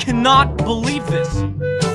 Cannot believe this!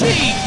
Aw,